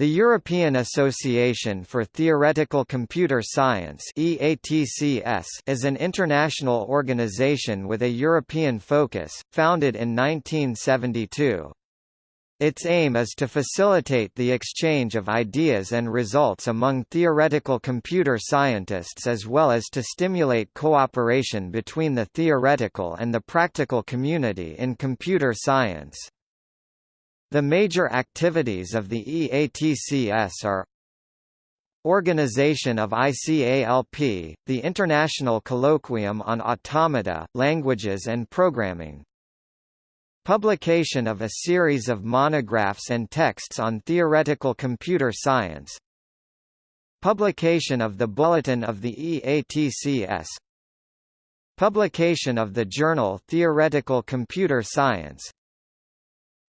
The European Association for Theoretical Computer Science is an international organization with a European focus, founded in 1972. Its aim is to facilitate the exchange of ideas and results among theoretical computer scientists as well as to stimulate cooperation between the theoretical and the practical community in computer science. The major activities of the EATCS are Organization of ICALP, the International Colloquium on Automata, Languages and Programming. Publication of a series of monographs and texts on theoretical computer science. Publication of the Bulletin of the EATCS Publication of the journal Theoretical Computer Science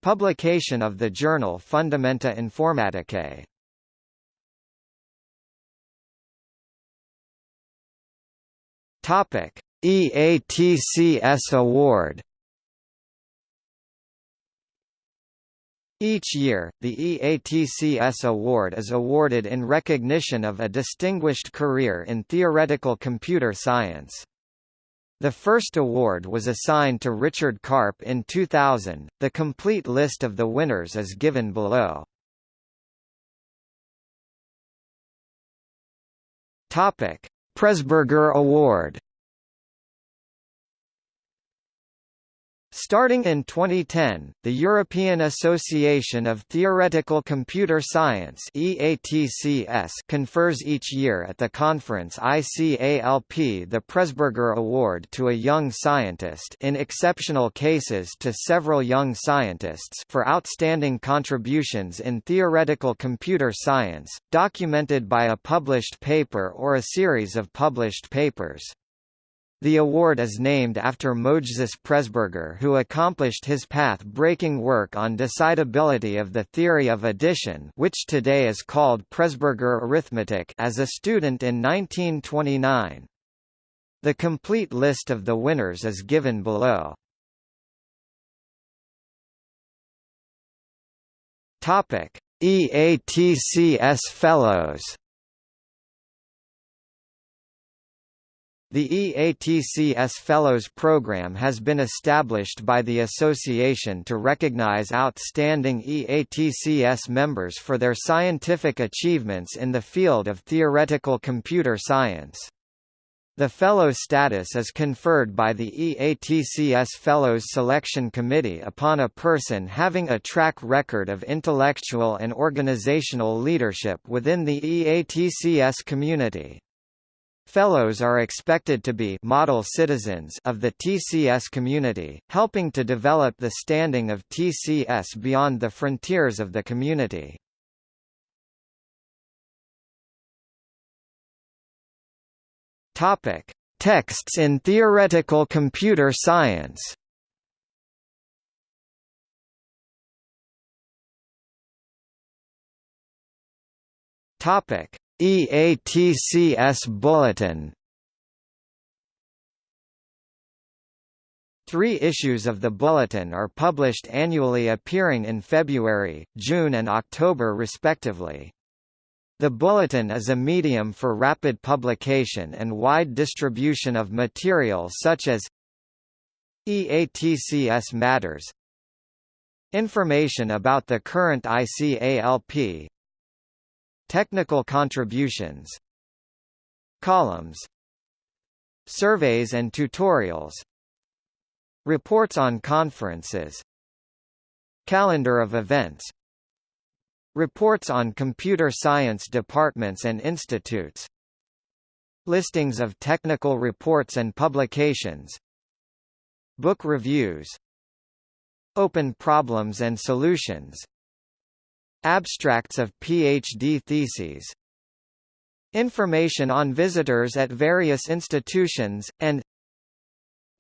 Publication of the journal Fundamenta Informaticae. Topic: EATCS Award. Each year, the EATCS Award is awarded in recognition of a distinguished career in theoretical computer science. The first award was assigned to Richard Karp in 2000. The complete list of the winners is given below. Topic: Presburger Award Starting in 2010, the European Association of Theoretical Computer Science EATCS confers each year at the conference ICALP the Presburger Award to a young scientist in exceptional cases to several young scientists for outstanding contributions in theoretical computer science, documented by a published paper or a series of published papers. The award is named after Mojżesz Presburger who accomplished his path-breaking work on decidability of the theory of addition which today is called Presburger arithmetic as a student in 1929. The complete list of the winners is given below. EATCS Fellows The EATCS Fellows Program has been established by the association to recognize outstanding EATCS members for their scientific achievements in the field of theoretical computer science. The Fellow status is conferred by the EATCS Fellows Selection Committee upon a person having a track record of intellectual and organizational leadership within the EATCS community. Fellows are expected to be model citizens of the TCS community, helping to develop the standing of TCS beyond the frontiers of the community. Topic: Texts in theoretical computer science. Topic: EATCS Bulletin. Three issues of the Bulletin are published annually appearing in February, June and October respectively. The Bulletin is a medium for rapid publication and wide distribution of material such as EATCS Matters. Information about the current ICALP Technical contributions Columns Surveys and tutorials Reports on conferences Calendar of events Reports on computer science departments and institutes Listings of technical reports and publications Book reviews Open problems and solutions Abstracts of PhD theses Information on visitors at various institutions, and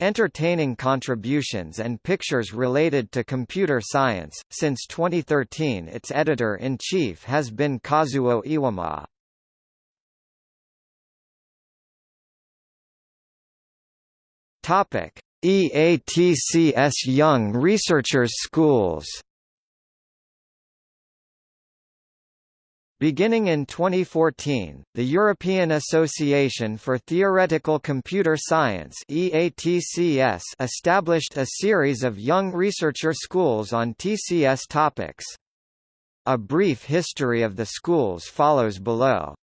Entertaining contributions and pictures related to computer science. Since 2013, its editor in chief has been Kazuo Iwama. Topic: EATCS Young Researchers Schools. Beginning in 2014, the European Association for Theoretical Computer Science EATCS established a series of young researcher schools on TCS topics. A brief history of the schools follows below.